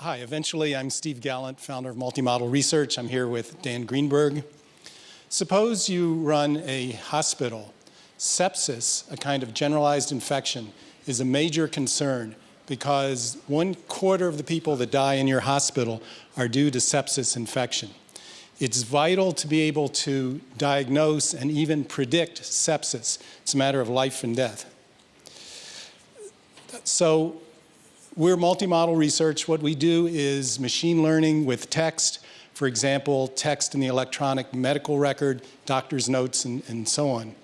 Hi, eventually I'm Steve Gallant, founder of Multimodal Research. I'm here with Dan Greenberg. Suppose you run a hospital. Sepsis, a kind of generalized infection, is a major concern because one quarter of the people that die in your hospital are due to sepsis infection. It's vital to be able to diagnose and even predict sepsis. It's a matter of life and death. So we're multimodal research. What we do is machine learning with text, for example, text in the electronic medical record, doctor's notes, and, and so on.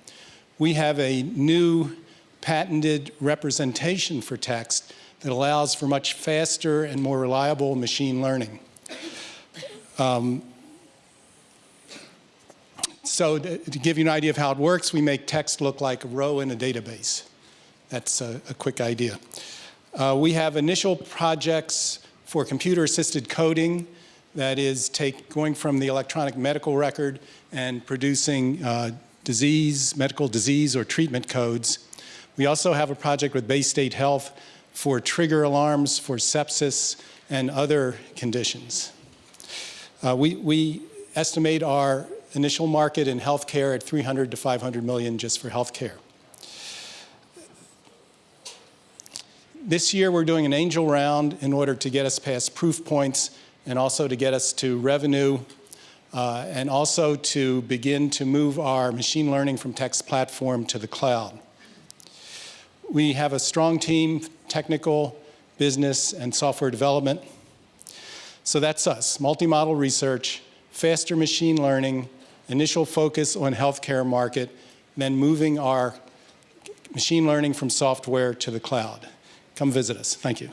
We have a new patented representation for text that allows for much faster and more reliable machine learning. Um, so to, to, give you an idea of how it works, we make text look like a row in a database. That's a, a quick idea. Uh, we have initial projects for computer-assisted coding that is take, going from the electronic medical record and producing uh, disease, medical disease or treatment codes. We also have a project with Baystate Health for trigger alarms for sepsis and other conditions. Uh, we, we estimate our initial market in healthcare at 300 to 500 million just for healthcare. This year we're doing an angel round in order to get us past proof points and also to get us to revenue uh, and also to begin to move our machine learning from text platform to the cloud. We have a strong team, technical, business, and software development. So that's us, multimodal research, faster machine learning, initial focus on healthcare market, then moving our machine learning from software to the cloud come visit us. Thank you.